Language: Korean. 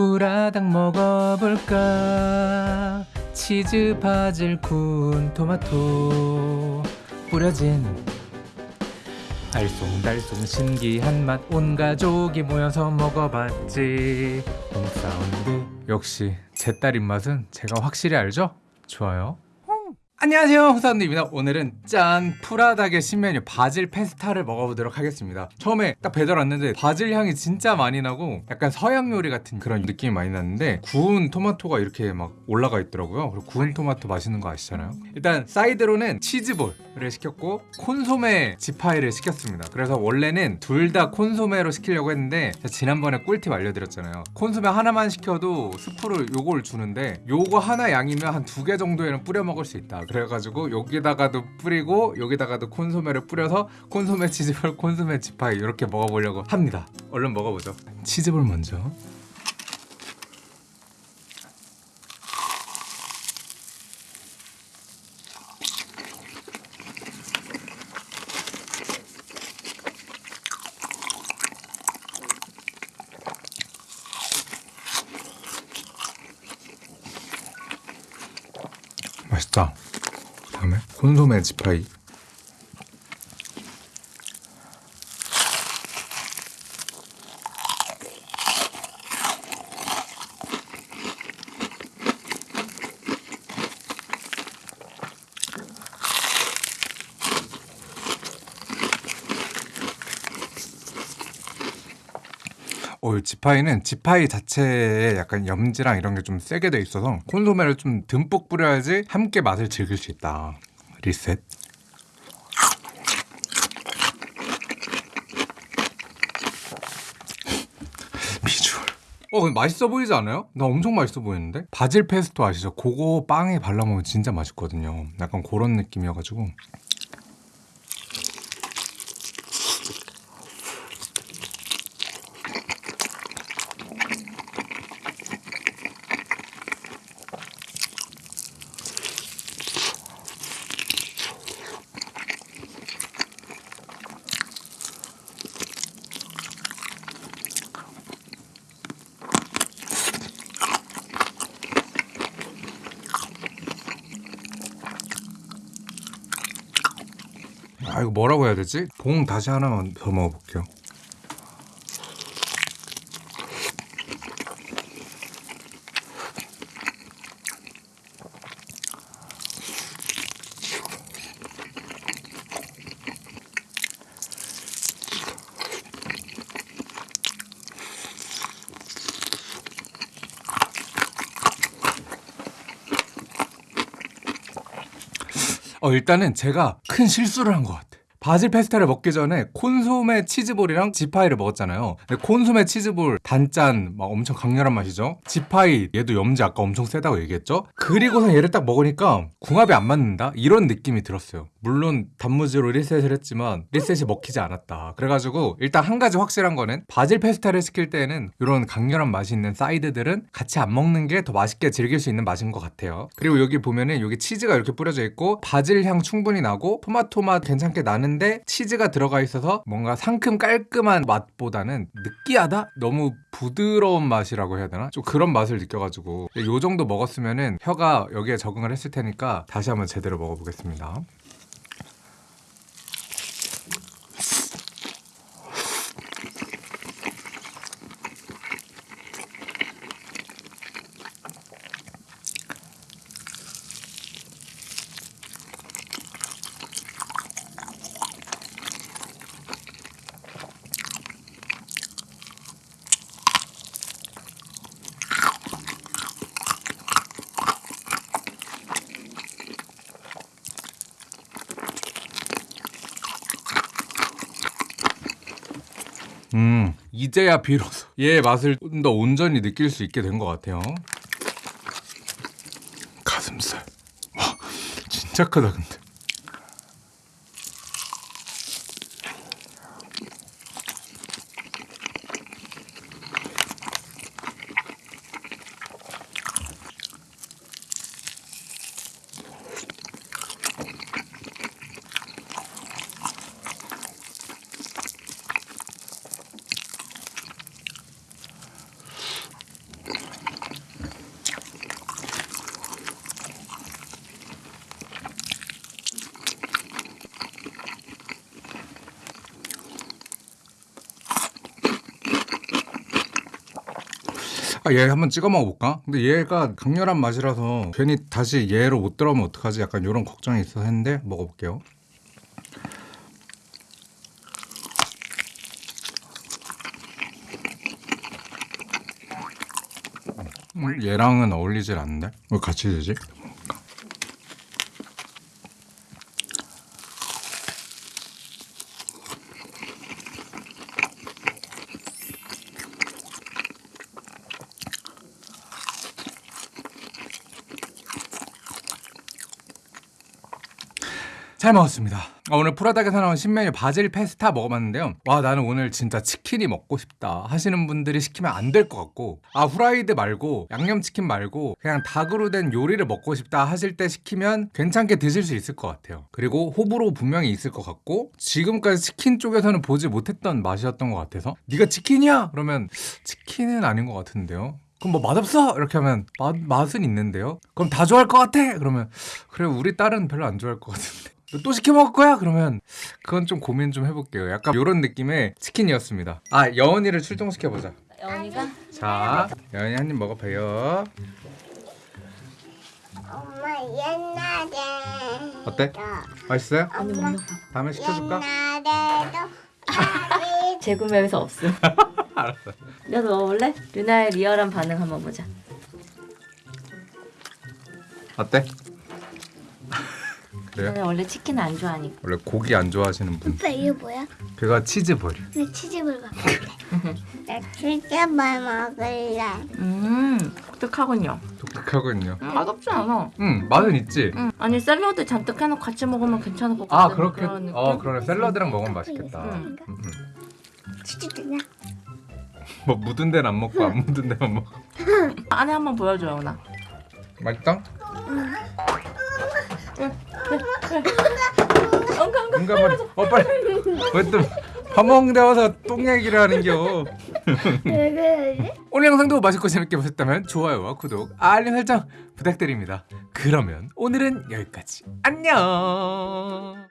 푸라닭 먹어볼까? 치즈 바질 구운 토마토. 뿌려진. 알쏭달쏭 신기한 맛. 온 가족이 모여서 먹어봤지. 홍사운드. 역시 제 딸 입맛은 제가 확실히 알죠? 좋아요 안녕하세요 홍사운드입니다. 오늘은 짠 푸라닭의 신메뉴 바질 페스타를 먹어보도록 하겠습니다. 처음에 딱 배달 왔는데 바질 향이 진짜 많이 나고 약간 서양 요리 같은 그런 느낌이 많이 났는데 구운 토마토가 이렇게 막 올라가 있더라고요. 그리고 구운 토마토 맛있는 거 아시잖아요. 일단 사이드로는 치즈볼을 시켰고 콘소메 지파이를 시켰습니다. 그래서 원래는 둘 다 콘소메로 시키려고 했는데 지난번에 꿀팁 알려드렸잖아요. 콘소메 하나만 시켜도 스프를 요걸 주는데 요거 하나 양이면 한 두 개 정도에는 뿌려 먹을 수 있다 그래가지고 여기다가도 뿌리고 여기다가도 콘소메를 뿌려서 콘소메 치즈볼 콘소메 지파이 이렇게 먹어보려고 합니다. 얼른 먹어보죠. 치즈볼 먼저. 맛있다. 그 다음에 콘소메 지파이 어, 이 지파이는 지파이 자체에 약간 염지랑 이런 게 좀 세게 돼 있어서 콘소메를 좀 듬뿍 뿌려야지 함께 맛을 즐길 수 있다. 리셋. 어, 맛있어 보이지 않아요? 나 엄청 맛있어 보이는데? 바질 페스토 아시죠? 그거 빵에 발라 먹으면 진짜 맛있거든요. 약간 그런 느낌이어가지고. 이거 뭐라고 해야 되지? 봉 다시 하나만 더 먹어볼게요. 어 일단은 제가 큰 실수를 한 것 같아. 바질 페스타를 먹기 전에 콘소메 치즈볼이랑 지파이를 먹었잖아요. 콘소메 치즈볼 단짠 막 엄청 강렬한 맛이죠. 지파이 얘도 염지 아까 엄청 세다고 얘기했죠. 그리고서 얘를 딱 먹으니까 궁합이 안 맞는다 이런 느낌이 들었어요. 물론 단무지로 리셋을 했지만 리셋이 먹히지 않았다. 그래가지고 일단 한 가지 확실한 거는 바질 페스타를 시킬 때는 이런 강렬한 맛이 있는 사이드들은 같이 안 먹는 게 더 맛있게 즐길 수 있는 맛인 것 같아요. 그리고 여기 보면은 여기 치즈가 이렇게 뿌려져 있고 바질 향 충분히 나고 토마토 맛 괜찮게 나는데 치즈가 들어가 있어서 뭔가 상큼 깔끔한 맛보다는 느끼하다? 너무 부드러운 맛이라고 해야 되나? 좀 그런 맛을 느껴가지고 요 정도 먹었으면은 혀가 여기에 적응을 했을 테니까 다시 한번 제대로 먹어보겠습니다. 음, 이제야 비로소 얘의 맛을 좀 더 온전히 느낄 수 있게 된 것 같아요. 가슴살. 와, 진짜 크다, 근데. 아, 얘 한번 찍어 먹어볼까? 근데 얘가 강렬한 맛이라서 괜히 다시 얘로 못 들어오면 어떡하지? 약간 이런 걱정이 있어서 했는데 먹어볼게요. 음, 얘랑은 어울리질 않는데? 왜 같이 되지? 잘 먹었습니다. 어, 오늘 프라닭에서 나온 신메뉴 바질 페스타 먹어봤는데요. 와 나는 오늘 진짜 치킨이 먹고 싶다 하시는 분들이 시키면 안 될 것 같고 아 후라이드 말고 양념치킨 말고 그냥 닭으로 된 요리를 먹고 싶다 하실 때 시키면 괜찮게 드실 수 있을 것 같아요. 그리고 호불호 분명히 있을 것 같고 지금까지 치킨 쪽에서는 보지 못했던 맛이었던 것 같아서 네가 치킨이야? 그러면 치킨은 아닌 것 같은데요. 그럼 뭐 맛없어? 이렇게 하면 맛, 맛은 있는데요. 그럼 다 좋아할 것 같아? 그러면 그래 우리 딸은 별로 안 좋아할 것 같은데. 또 시켜 먹을 거야? 그러면 그건 좀 고민 좀 해볼게요. 약간 이런 느낌의 치킨이었습니다. 아 여원이를 출동시켜 보자. 영희가 자, 여원이 한 입 먹어봐요. 엄마 옛날에 어때? 맛있어요? 아니 못 먹어. 다음에 시켜줄까? 옛날에도 재구매해서 없음. 알았어. 너도 먹어볼래? 루나의 리얼한 반응 한번 보자. 어때? 그래요? 루나 원래 치킨 안 좋아하니까. 원래 고기 안 좋아하시는 분. 오빠 이거 뭐야? 그거 치즈볼. 나 치즈볼 먹을래 나 치즈볼 먹을래 음, 독특하군요. 독특하군요. 음, 맛없지 않아. 응, 맛은 있지. 음, 아니 샐러드 잔뜩 해놓고 같이 먹으면 괜찮을 것아 같은 그렇게 그런? 어 그러네 샐러드랑 먹으면 맛있겠다. 응. 음, 음. 치즈 주냐? 뭐 묻은 데는 안 먹고 안 묻은 데만 먹어. 안에 한번 보여줘요, 오나. 맛있다? 엉가 엉가. 응가 빨리. 어 빨리. 왜또밥 먹는데 와서 똥 얘기를 하는겨. 오늘 영상도 맛있고 재밌게 보셨다면 좋아요와 구독, 알림 설정 부탁드립니다. 그러면 오늘은 여기까지. 안녕.